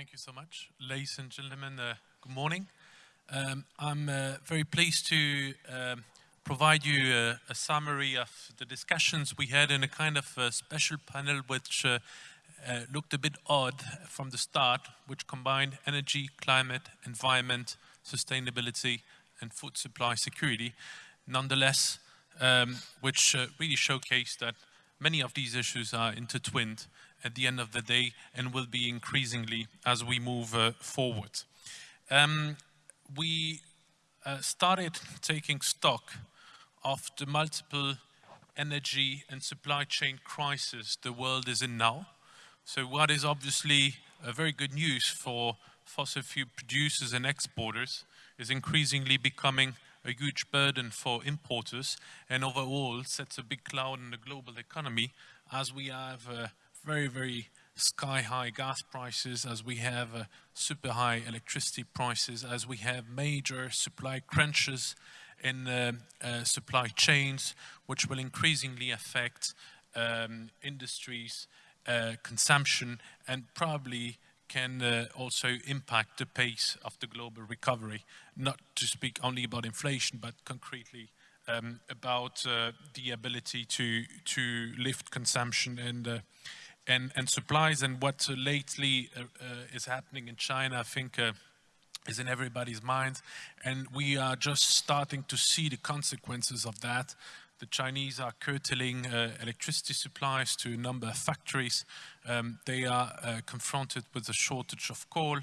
thank you so much. Ladies and gentlemen, uh, good morning. Um, I'm uh, very pleased to um, provide you a, a, summary of the discussions we had in a kind of a special panel which uh, uh, looked a bit odd from the start, which combined energy, climate, environment, sustainability, and food supply security. Nonetheless, um, which uh, really showcased that many of these issues are intertwined at the end of the day and will be increasingly as we move uh, forward. Um, we uh, started taking stock of the multiple energy and supply chain crisis the world is in now. So what is obviously a very good news for fossil fuel producers and exporters is increasingly becoming a huge burden for importers and overall sets a big cloud in the global economy as we have uh, very, very sky high gas prices, as we have uh, super high electricity prices, as we have major supply crunches in uh, uh, supply chains, which will increasingly affect um, industries, uh, consumption, and probably can uh, also impact the pace of the global recovery, not to speak only about inflation, but concretely um, about uh, the ability to, to lift consumption and and, and supplies and what uh, lately uh, uh, is happening in China, I think is in everybody's minds. And we are just starting to see the consequences of that. The Chinese are curtailing uh, electricity supplies to a number of factories. Um, they are uh, confronted with a shortage of coal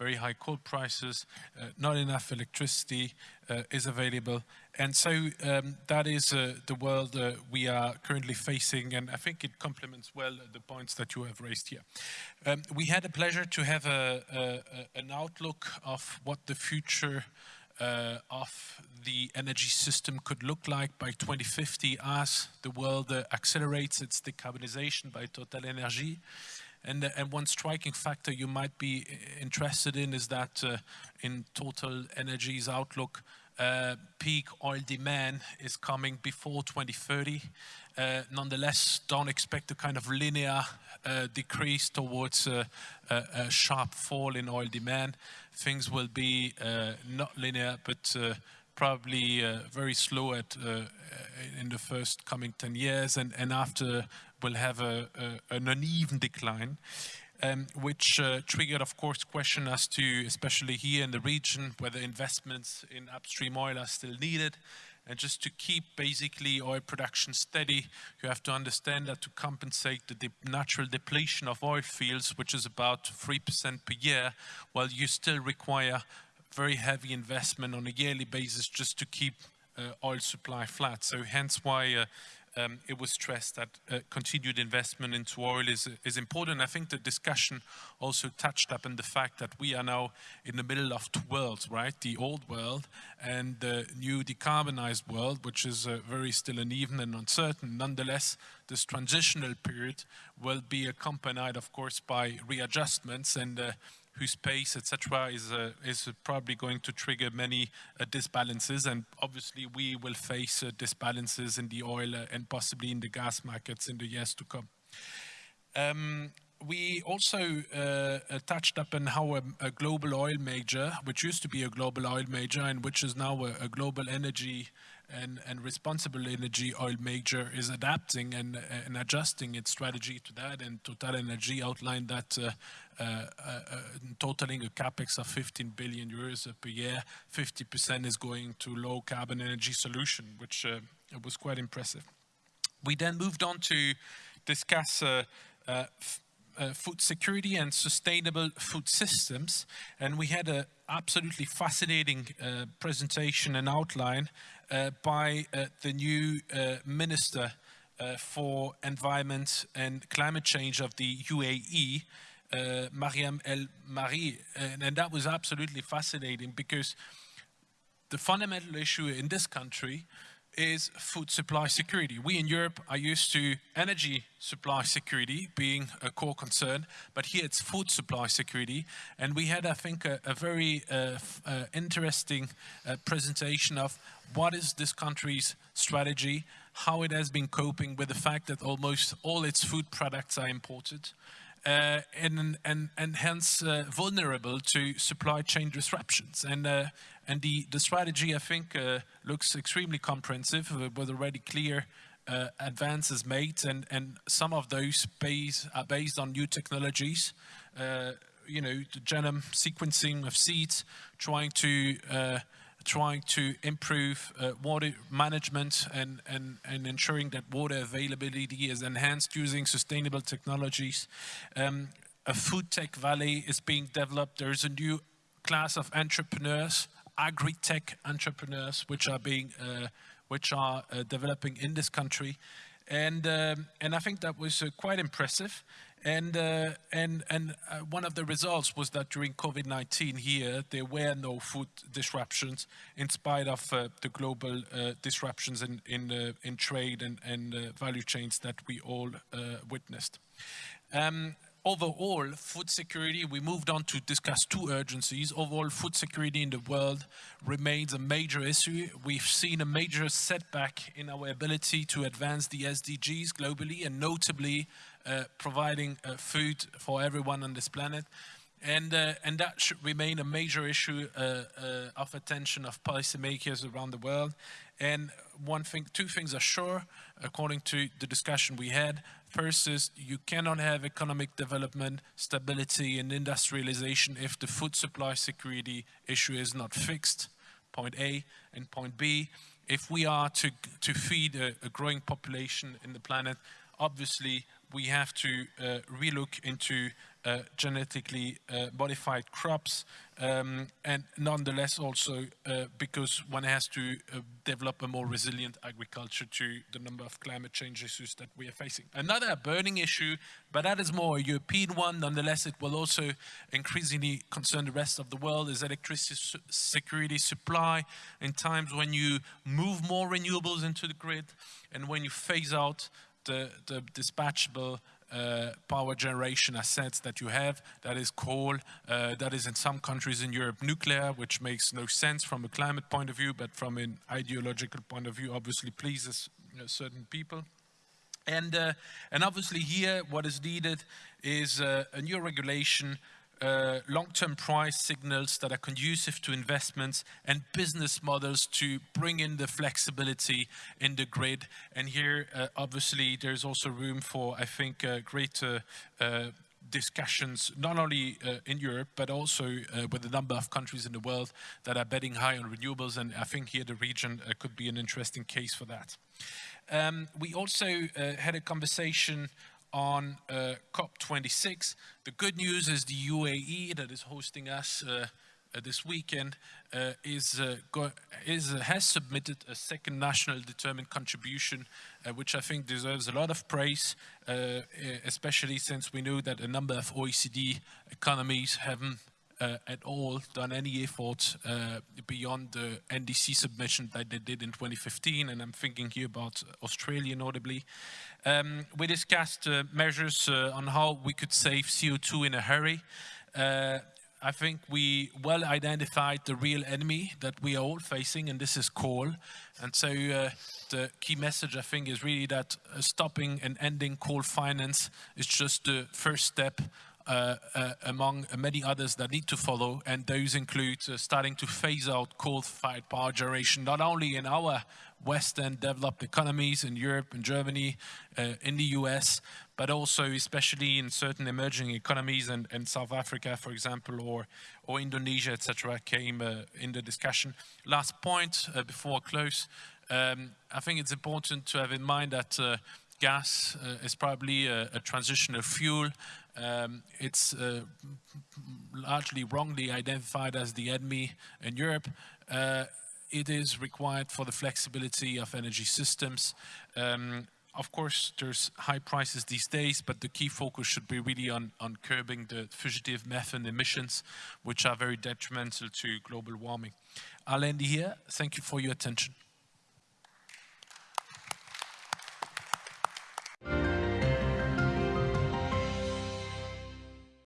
very high coal prices, uh, not enough electricity uh, is available. And so um, that is uh, the world uh, we are currently facing, and I think it complements well the points that you have raised here. Um, we had a pleasure to have a, a, an outlook of what the future uh, of the energy system could look like by 2050 as the world uh, accelerates its decarbonization by Total Energy. And, uh, and one striking factor you might be uh, interested in is that uh, in Total Energy's outlook, uh, peak oil demand is coming before 2030. Uh, nonetheless, don't expect a kind of linear uh, decrease towards a, a, sharp fall in oil demand. Things will be not linear, but probably uh, very slow at uh, in the first coming 10 years and, and after will have a, a, an uneven decline. Um, which uh, triggered, of course, question as to, especially here in the region, whether investments in upstream oil are still needed. And just to keep basically oil production steady, you have to understand that to compensate the de natural depletion of oil fields, which is about 3% per year, well, you still require very heavy investment on a yearly basis just to keep uh, oil supply flat. So hence why uh, um, it was stressed that uh, continued investment into oil is, is important. I think the discussion also touched up on the fact that we are now in the middle of two worlds, right? The old world and the new decarbonized world, which is uh, very still uneven and uncertain. Nonetheless, this transitional period will be accompanied, of course, by readjustments and uh, whose pace, etc., is uh, is probably going to trigger many uh, disbalances, and obviously we will face uh, disbalances in the oil uh, and possibly in the gas markets in the years to come. Um, we also uh, touched up on how a, a, global oil major, which used to be a global oil major and which is now a, a global energy and, and, responsible energy oil major is adapting and, and, adjusting its strategy to that. And Total Energy outlined that uh, uh, uh, totaling a capex of 15 billion euros per year, 50% is going to low carbon energy solution, which uh, was quite impressive. We then moved on to discuss uh, food security and sustainable food systems. And we had an absolutely fascinating uh, presentation and outline uh, by uh, the new Minister for Environment and Climate Change of the UAE, uh, Mariam El Mari, and, and that was absolutely fascinating because the fundamental issue in this country is food supply security. We in Europe are used to energy supply security being a core concern, but here it's food supply security. And we had, I think, a, a very uh, uh, interesting uh, presentation of what is this country's strategy, how it has been coping with the fact that almost all its food products are imported, uh, and, and, and hence uh, vulnerable to supply chain disruptions. And, uh, and the, the strategy, I think, uh, looks extremely comprehensive with already clear uh, advances made, and, and some of those base, are based on new technologies. Uh, you know, the genome sequencing of seeds, trying to trying to improve uh, water management and, and, and ensuring that water availability is enhanced using sustainable technologies. Um, a food tech valley is being developed. There's a new class of entrepreneurs, agri-tech entrepreneurs, which are being, uh, which are uh, developing in this country. And, um, and I think that was uh, quite impressive. And, uh, and, and uh, one of the results was that during COVID-19 here, there were no food disruptions in spite of uh, the global uh, disruptions in, in, uh, in trade and, and uh, value chains that we all witnessed. Um, overall, food security, we moved on to discuss two urgencies. Overall, food security in the world remains a major issue. We've seen a major setback in our ability to advance the SDGs globally and notably providing uh, food for everyone on this planet. And, uh, and that should remain a major issue uh, uh, of attention of policymakers around the world. And one thing, two things are sure, according to the discussion we had. First is you cannot have economic development, stability and industrialization if the food supply security issue is not fixed, point A. And point B, if we are to, to feed a, a growing population in the planet, obviously we have to uh, relook into uh, genetically uh, modified crops um, and nonetheless also uh, because one has to uh, develop a more resilient agriculture to the number of climate change issues that we are facing. Another burning issue, but that is more a European one, nonetheless it will also increasingly concern the rest of the world, is electricity su security supply in times when you move more renewables into the grid and when you phase out the, the dispatchable uh, power generation assets that you have. That is coal. Uh, that is in some countries in Europe nuclear, which makes no sense from a climate point of view, but from an ideological point of view, obviously pleases you know, certain people. And, uh, and obviously here, what is needed is uh, a new regulation uh, long-term price signals that are conducive to investments and business models to bring in the flexibility in the grid. And here, uh, obviously, there's also room for, I think, uh, greater uh, discussions, not only uh, in Europe, but also uh, with a number of countries in the world that are betting high on renewables. And I think here the region uh, could be an interesting case for that. Um, we also uh, had a conversation on uh, COP26. The good news is the UAE that is hosting us uh, uh, this weekend uh, is, uh, is uh, has submitted a second national determined contribution, which I think deserves a lot of praise, especially since we know that a number of OECD economies haven't at all done any effort uh, beyond the NDC submission that they did in 2015, and I'm thinking here about Australia notably. Um, we discussed uh, measures uh, on how we could save CO2 in a hurry. Uh, I think we well identified the real enemy that we are all facing, and this is coal. And so uh, the key message, I think, is really that uh, stopping and ending coal finance is just the first step uh, uh, among many others that need to follow, and those include uh, starting to phase out coal-fired power generation, not only in our Western developed economies in Europe and Germany, uh, in the US, but also especially in certain emerging economies and, and South Africa, for example, or, or Indonesia, etc., came uh, in the discussion. Last point before I close, um, I think it's important to have in mind that gas is probably a, a transitional fuel um, it's uh, largely wrongly identified as the enemy in Europe. Uh, it is required for the flexibility of energy systems. Um, of course, there's high prices these days, but the key focus should be really on, on curbing the fugitive methane emissions, which are very detrimental to global warming. I'll end here. Thank you for your attention.